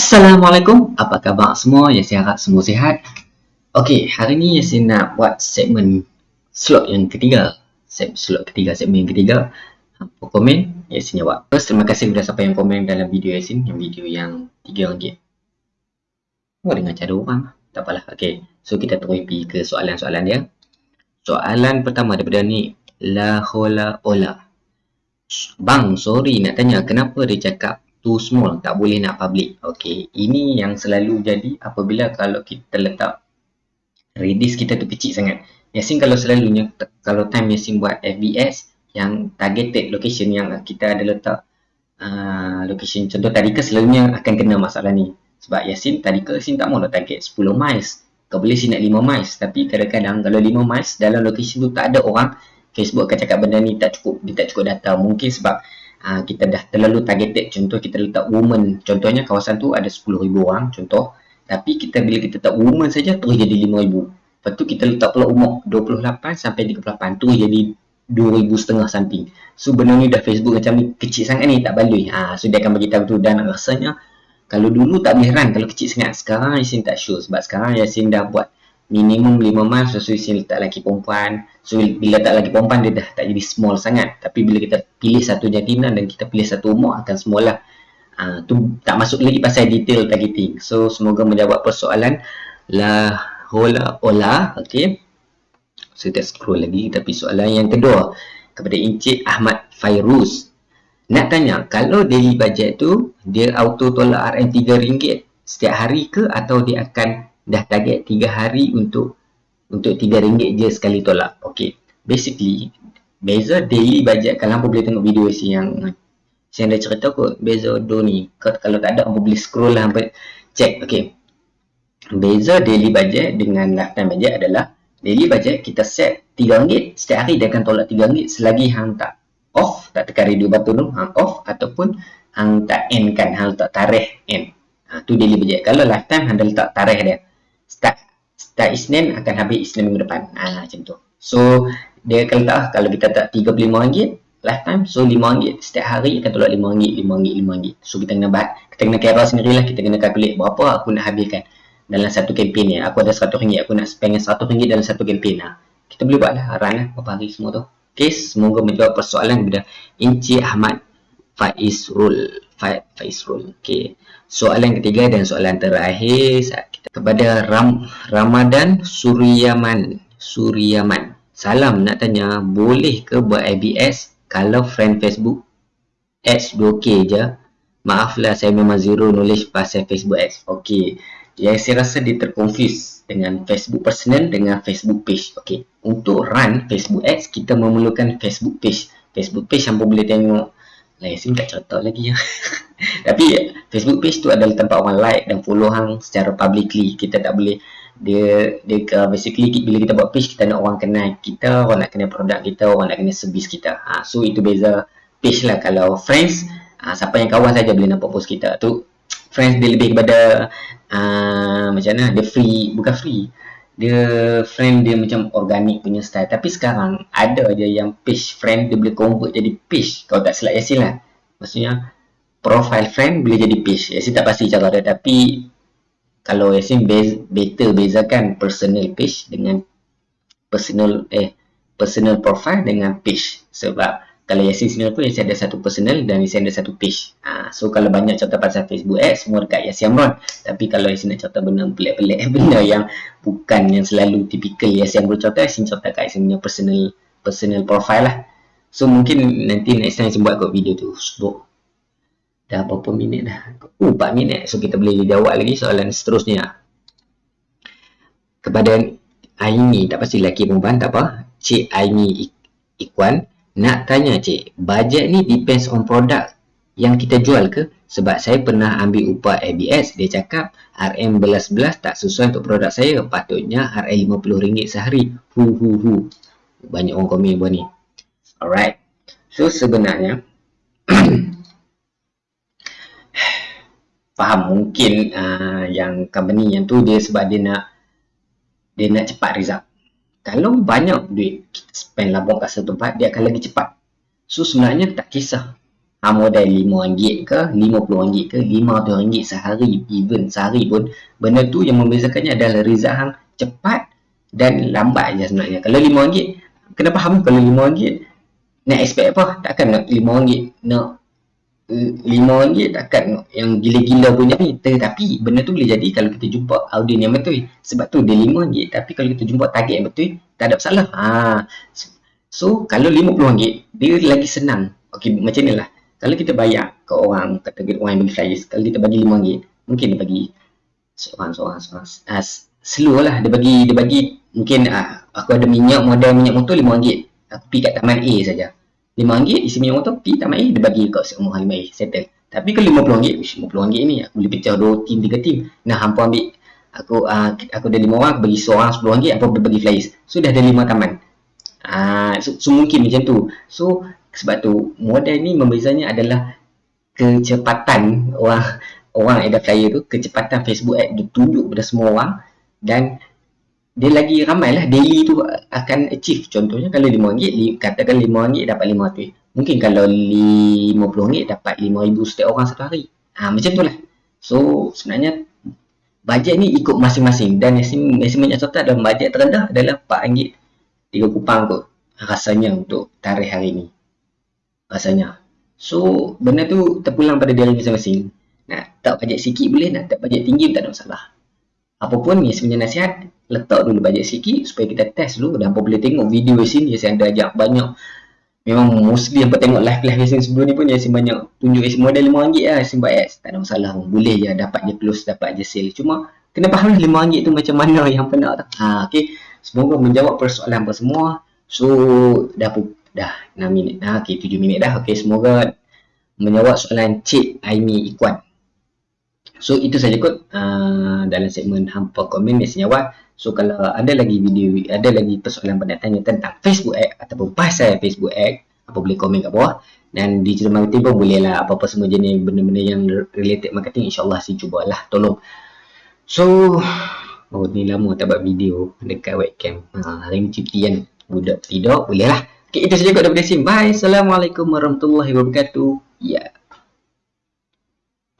Assalamualaikum, apa khabar semua? Ya, saya harap semua sihat. Okey, hari ni saya nak buat segmen slot yang ketiga. Slot ketiga, segmen yang ketiga. Apa komen? Yasin jawab. First, terima kasih kepada siapa yang komen dalam video Yasin, yang video yang RM3. Oh, dengan cara orang. Tak apalah. Okey, so kita terus pergi ke soalan-soalan dia. Soalan pertama daripada ni, La hola ola. Bang, sorry nak tanya, kenapa dia cakap too small, tak boleh nak public. Okey, ini yang selalu jadi apabila kalau kita letak radius kita tu kecil sangat. Yasin kalau selalunya, kalau time Yasin buat FBS yang targeted location yang kita ada letak uh, location contoh tadi ke selalunya akan kena masalah ni. Sebab Yasin tadi ke Yasin tak mau nak target 10 miles. Kau boleh sini nak 5 miles. Tapi kadang-kadang kalau 5 miles dalam location tu tak ada orang, Facebook akan cakap benda ni tak cukup, dia tak cukup data. Mungkin sebab uh, kita dah terlalu targeted. Contoh kita letak woman. Contohnya kawasan tu ada 10,000 orang contoh. Tapi kita bila kita letak woman saja terus jadi 5,000 lepas tu kita letak pula umur 28 sampai 38 terus jadi 2,000 setengah something. So benda ni dah Facebook macam ni kecil sangat ni tak baloi ha, so dia akan beritahu tu. Dan rasanya kalau dulu tak boleh run. Kalau kecil sangat sekarang Yasin tak sure. Sebab sekarang Yasin dah buat minimum 5 months so Yasin letak lelaki perempuan. So bila letak lelaki perempuan dia dah tak jadi small sangat. Tapi bila kita pilih satu jantina dan kita pilih satu umur akan small lah. Uh, tu tak masuk lagi pasal detail targeting. So semoga menjawab persoalan. La hola ola ok so kita scroll lagi tapi soalan yang kedua. Kepada Encik Ahmad Fairuz. Nak tanya kalau daily budget tu dia auto tolak RM3 setiap hari ke atau dia akan dah target 3 hari untuk untuk 3 ringgit je sekali tolak. Okey. Basically, beza daily budget kalau hampa boleh tengok video si yang saya dah cerita kot beza do ni. Kalau tak ada hampa boleh scroll lah hampa check. Okey. Beza daily budget dengan lifetime budget adalah daily budget kita set 3 ringgit setiap hari dia akan tolak 3 ringgit selagi hang tak off tak tekan radio button tu hang off ataupun hang tak end kan hang tak tarikh end. Ha, tu daily budget. Kalau lifetime hang dah letak tarikh dia start Isnin akan habis Isnin minggu depan. Ha, macam tu. So, dia akan letak kalau kita tak RM35 lifetime, so RM5 setiap hari akan tolak RM5, RM5, RM5. So, kita kena buat, kita kena kira sendiri lah, kita kena calculate berapa aku nak habiskan dalam satu kempen ni. Aku ada RM100, aku nak spend RM100 dalam satu kempen lah. Kita boleh buat lah, run lah, berapa hari semua tu. Okay, semoga menjawab persoalan kepada Encik Ahmad Faizrul. Faizrul. Okay. Soalan ketiga dan soalan terakhir kepada Ram, Ramadan Suryaman. Suryaman. Salam nak tanya, boleh ke buat ABS kalau friend Facebook ads 2K je? Maaflah saya memang zero knowledge pasal Facebook ads. Okey. Yang saya rasa dia terkonfuse dengan Facebook personal dengan Facebook page. Okey. Untuk run Facebook ads, kita memerlukan Facebook page. Facebook page yang boleh tengok Lain sim tak cerita lagi ya. Tapi Facebook page tu adalah tempat orang like dan follow hang secara publicly. Kita tak boleh dia dia basically bila kita buat page kita nak orang kenal kita, orang nak kenal produk kita, orang nak kenal servis kita. Ha, so itu beza page lah kalau friends ha, siapa yang kawan saja boleh nampak post kita. Tu friends dia lebih kepada uh, macam mana dia free bukan free dia friend dia macam organik punya style tapi sekarang ada je yang page friend dia boleh convert jadi page kalau tak silap Yasin lah maksudnya profile friend boleh jadi page. Yasin tak pasti cara dia tapi kalau Yasin base, better bezakan personal page dengan personal eh personal profile dengan page. Sebab kalau Yasin sini pun Yasin ada satu personal dan Yasin ada satu page. Ha, so kalau banyak cerita pasal Facebook ads semua dekat Yasin Amron. Tapi kalau Yasin nak cerita benda pelik-pelik benda yang bukan yang selalu typical Yasin Amron cerita Yasin cerita kat Yasin punya personal personal profile lah. So mungkin nanti next time Yasin buat kot video tu so, dah berapa minit dah uh 4 minit so kita boleh jawab lagi soalan seterusnya kepada Aini tak pasti lelaki perempuan tak apa Cik Aini Ikwan nak tanya cik, bajet ni depends on produk yang kita jual ke? Sebab saya pernah ambil upah ABS, dia cakap RM11 tak sesuai untuk produk saya. Patutnya RM50 sehari. Hu hu hu. Banyak orang komen buat ni. Alright. So sebenarnya faham. Mungkin uh, yang company yang tu dia sebab dia nak dia nak cepat result. Kalau banyak duit kita spend labung kat satu tempat dia akan lagi cepat. So sebenarnya tak kisah. Ha, modal RM5 ke RM50 ke RM500 sehari even sehari pun benda tu yang membezakannya adalah Rizal Hang cepat dan lambat je sebenarnya. Kalau RM5 kenapa Hang kalau RM5 nak expect apa? Takkan nak RM5 nak RM5 takkan yang gila-gila punya ni. Tetapi benda tu boleh jadi kalau kita jumpa audien yang betul. Sebab tu dia RM5 tapi kalau kita jumpa target yang betul tak ada masalah. Ha. so kalau RM50 dia lagi senang. Ok macam ni lah. Kalau kita bayar ke orang kata orang yang bagi flyers kalau kita bagi RM5 mungkin dia bagi seorang seorang seorang. Uh, slow lah. Dia bagi dia bagi mungkin uh, aku ada minyak modal minyak motor RM5 aku pergi kat taman A saja RM5 isi minyak motor pergi taman A dia bagi kat semua RM5 A settle. Tapi kalau RM50 RM50 ni aku boleh pecah 2 tim 3 tim nah hampa ambil aku uh, aku ada 5 orang aku bagi seorang RM10 apa boleh bagi flyers so dah ada 5 taman. Uh, so, so mungkin macam tu. So sebab tu model ni membezanya adalah kecepatan orang orang ada flyer tu kecepatan Facebook ad ditunjuk kepada semua orang dan dia lagi ramai lah. Daily tu akan achieve. Contohnya kalau RM5 katakan RM5 dapat RM5 tu mungkin kalau RM50 dapat RM5,000 setiap orang satu hari. Ha, macam tu lah. So sebenarnya bajet ni ikut masing-masing. Dan yang banyak contoh dalam bajet terendah adalah RM4 3 kupang kot rasanya untuk tarikh hari ni. Rasanya. So, benda tu terpulang pada diri masing-masing. Nak tak bajet sikit boleh, nak tak bajet tinggi tak ada masalah. Apapun ni sebenarnya nasihat, letak dulu bajet sikit supaya kita test dulu. Dan apa boleh tengok video di sini saya ada ajak banyak. Memang mostly apa tengok live-live yang sebelum ni pun Yasin banyak tunjuk Yasin model RM5 lah Yasin buat ads tak ada masalah pun boleh je dapat je close dapat je sale. Cuma kena faham lah RM5 tu macam mana yang pernah tak ha, okay. semoga menjawab persoalan apa semua. So dah dah 6 minit dah. Okey 7 minit dah. Okey semoga menjawab soalan Cik Aimi Ikuan so itu saja kot uh, dalam segmen hampa komen yang senyawa so kalau ada lagi video ada lagi persoalan pada tanya tentang Facebook ad ataupun pasal Facebook ad apa boleh komen kat bawah dan di cerita marketing pun boleh lah apa-apa semua jenis benda-benda yang related marketing insyaAllah si cubalah tolong so oh ni lama tak buat video dekat webcam ha, hari ni cuti kan budak tidur boleh lah Okay, itu saja kot daripada sini. Bye. Assalamualaikum warahmatullahi wabarakatuh. Ya. Yeah.